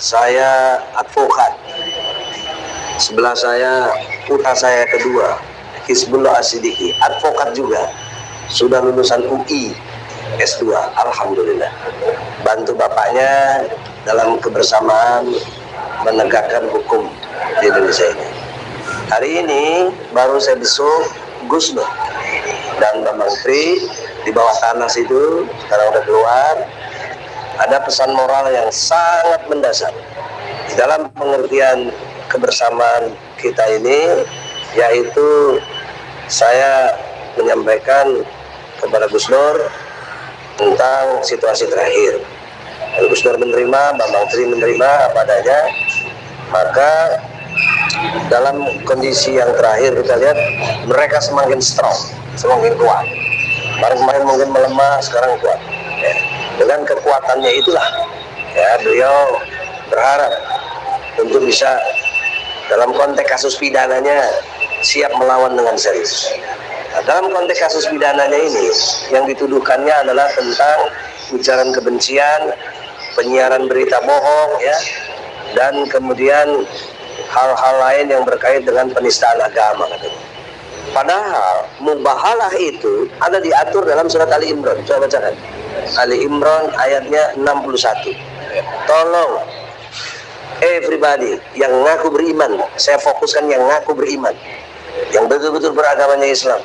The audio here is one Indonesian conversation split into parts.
saya advokat. Sebelah saya putra saya kedua, Hizbullah Asidiki, advokat juga. Sudah lulusan UI S2, Alhamdulillah. Bantu bapaknya dalam kebersamaan menegakkan hukum di Indonesia ini. Hari ini baru saya besok Gus dan Bambang Tri di bawah tanah situ, sekarang udah keluar, ada pesan moral yang sangat mendasar. Di dalam pengertian kebersamaan kita ini yaitu saya menyampaikan kepada Gus Dur tentang situasi terakhir. Dan Gus Dur menerima, Bambang Tri menerima apa adanya. Maka dalam kondisi yang terakhir kita lihat mereka semakin strong semakin kuat. Kemarin-kemarin mungkin melemah sekarang kuat dengan kekuatannya itulah ya beliau berharap untuk bisa dalam konteks kasus pidananya siap melawan dengan serius. Nah, dalam konteks kasus pidananya ini yang dituduhkannya adalah tentang ujaran kebencian, penyiaran berita bohong ya dan kemudian hal-hal lain yang berkait dengan penistaan agama katanya. Padahal mubahalah itu ada diatur dalam surat Ali Imran. Coba bacakan. Ali Imran ayatnya 61. Tolong everybody yang ngaku beriman, saya fokuskan yang ngaku beriman, yang betul-betul beragamanya Islam.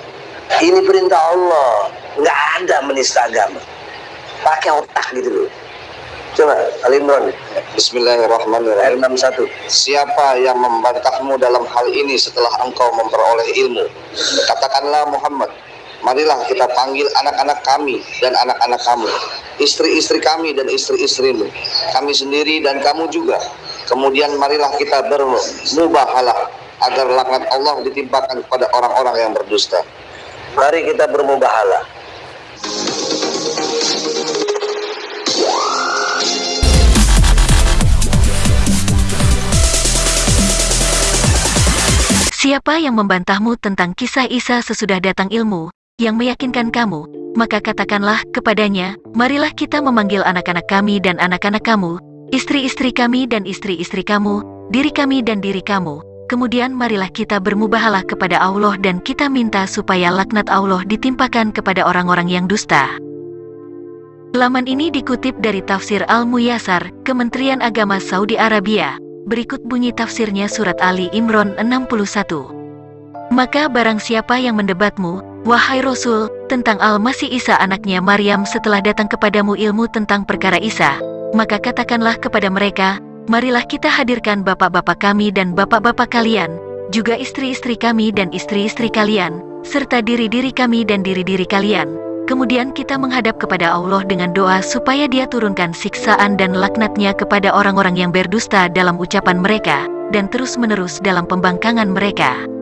Ini perintah Allah, nggak ada menista agama. Pakai otak gitu loh. Coba Ali Imran. Bismillahirrahmanirrahim. Ayat 61. Siapa yang membantahmu dalam hal ini setelah engkau memperoleh ilmu? Katakanlah Muhammad, marilah kita panggil anak-anak kami dan anak-anak kamu, istri-istri kami dan istri-istrimu, kami sendiri dan kamu juga. Kemudian marilah kita bermubahalah agar laknat Allah ditimpakan kepada orang-orang yang berdusta. Mari kita bermubahalah. Siapa yang membantahmu tentang kisah Isa sesudah datang ilmu, yang meyakinkan kamu, maka katakanlah kepadanya, marilah kita memanggil anak-anak kami dan anak-anak kamu, istri-istri kami dan istri-istri kamu, diri kami dan diri kamu. Kemudian marilah kita bermubahalah kepada Allah dan kita minta supaya laknat Allah ditimpakan kepada orang-orang yang dusta. Laman ini dikutip dari tafsir Al-Muyasar, Kementerian Agama Saudi Arabia. Berikut bunyi tafsirnya surat Ali Imran 61. Maka barang siapa yang mendebatmu, wahai Rasul, tentang Al-Masih Isa anaknya Maryam setelah datang kepadamu ilmu tentang perkara Isa, maka katakanlah kepada mereka, marilah kita hadirkan bapak-bapak kami dan bapak-bapak kalian, juga istri-istri kami dan istri-istri kalian, serta diri-diri kami dan diri-diri kalian, Kemudian kita menghadap kepada Allah dengan doa supaya dia turunkan siksaan dan laknatnya kepada orang-orang yang berdusta dalam ucapan mereka, dan terus-menerus dalam pembangkangan mereka.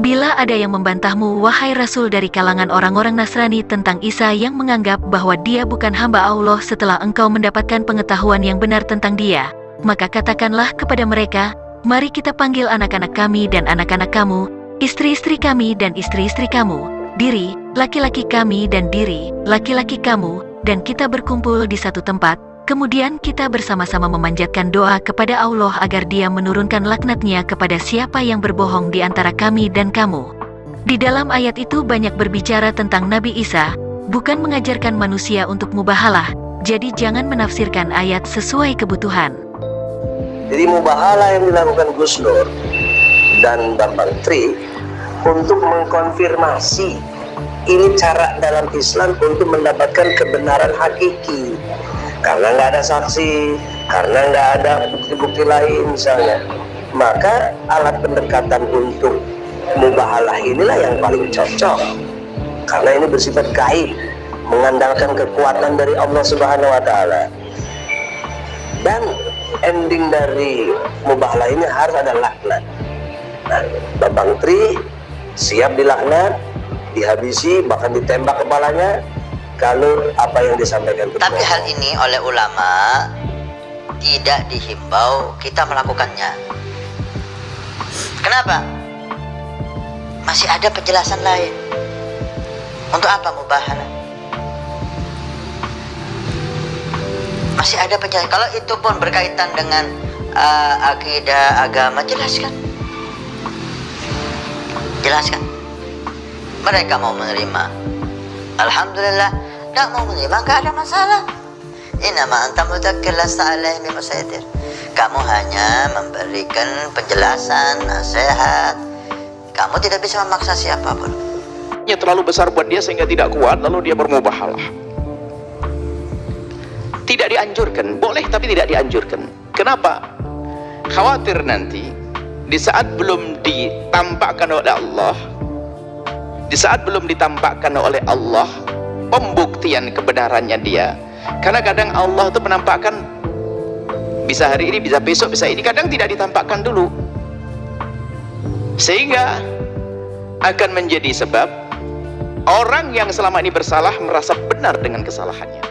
Bila ada yang membantahmu, wahai Rasul dari kalangan orang-orang Nasrani tentang Isa yang menganggap bahwa dia bukan hamba Allah setelah engkau mendapatkan pengetahuan yang benar tentang dia, maka katakanlah kepada mereka, mari kita panggil anak-anak kami dan anak-anak kamu, istri-istri kami dan istri-istri kamu, diri, laki-laki kami dan diri, laki-laki kamu, dan kita berkumpul di satu tempat, kemudian kita bersama-sama memanjatkan doa kepada Allah agar dia menurunkan laknatnya kepada siapa yang berbohong di antara kami dan kamu. Di dalam ayat itu banyak berbicara tentang Nabi Isa, bukan mengajarkan manusia untuk mubahalah, jadi jangan menafsirkan ayat sesuai kebutuhan. Jadi mubahalah yang dilakukan Gus Dur dan Bambang Tri untuk mengkonfirmasi ini cara dalam Islam untuk mendapatkan kebenaran hakiki karena nggak ada saksi karena nggak ada bukti-bukti lain misalnya. Maka alat pendekatan untuk mubahalah inilah yang paling cocok. Karena ini bersifat gaib mengandalkan kekuatan dari Allah Subhanahu wa taala. Dan ending dari mubahalah ini harus ada laknat. Nah, Babang Tri siap dilaknat dihabisi bahkan ditembak kepalanya kalau apa yang disampaikan. Tapi hal ini oleh ulama tidak dihimbau kita melakukannya. Kenapa? Masih ada penjelasan lain. Untuk apa mubahalah? masih ada penjelasan kalau itu pun berkaitan dengan uh, akidah agama jelaskan jelaskan mereka mau menerima Alhamdulillah tidak mau menerima nggak ada masalah. Inama anta mudakir lasta alaihim musaitir kamu hanya memberikan penjelasan nasihat. Kamu tidak bisa memaksa siapa pun. Nya terlalu besar buat dia sehingga tidak kuat lalu dia bermubahalah. Tidak dianjurkan boleh tapi tidak dianjurkan. Kenapa? Khawatir nanti di saat belum ditampakkan oleh Allah di saat belum ditampakkan oleh Allah pembuktian kebenarannya dia karena kadang Allah itu menampakkan bisa hari ini, bisa besok, bisa ini kadang tidak ditampakkan dulu sehingga akan menjadi sebab orang yang selama ini bersalah merasa benar dengan kesalahannya.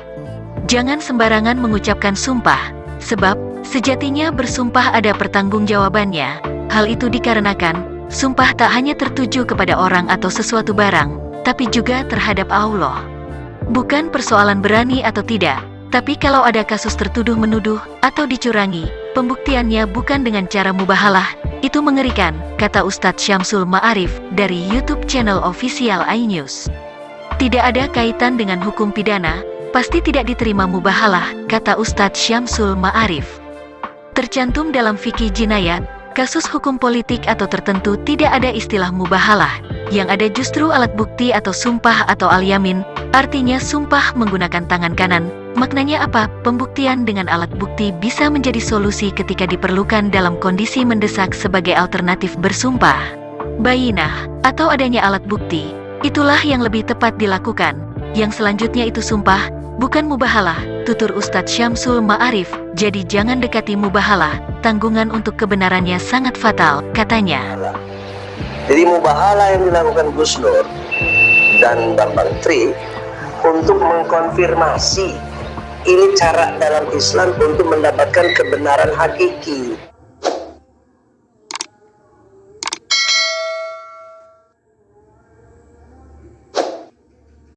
Jangan sembarangan mengucapkan sumpah, sebab sejatinya bersumpah ada pertanggungjawabannya. Hal itu dikarenakan sumpah tak hanya tertuju kepada orang atau sesuatu barang, tapi juga terhadap Allah. Bukan persoalan berani atau tidak, tapi kalau ada kasus tertuduh menuduh atau dicurangi, pembuktiannya bukan dengan cara mubahalah, itu mengerikan, kata Ustadz Syamsul Ma'arif dari YouTube channel official iNews. Tidak ada kaitan dengan hukum pidana, pasti tidak diterima mubahalah, kata Ustadz Syamsul Ma'arif. Tercantum dalam fikih jinayat, kasus hukum politik atau tertentu tidak ada istilah mubahalah, yang ada justru alat bukti atau sumpah atau al-yamin, artinya sumpah menggunakan tangan kanan, Maknanya apa? Pembuktian dengan alat bukti bisa menjadi solusi ketika diperlukan dalam kondisi mendesak sebagai alternatif bersumpah. Bayinah, atau adanya alat bukti, itulah yang lebih tepat dilakukan. Yang selanjutnya itu sumpah, bukan mubahalah, tutur Ustadz Syamsul Ma'arif. Jadi jangan dekati mubahalah, tanggungan untuk kebenarannya sangat fatal, katanya. Jadi mubahalah yang dilakukan Gus Nur dan Bambang Tri untuk mengkonfirmasi ini cara dalam Islam untuk mendapatkan kebenaran hakiki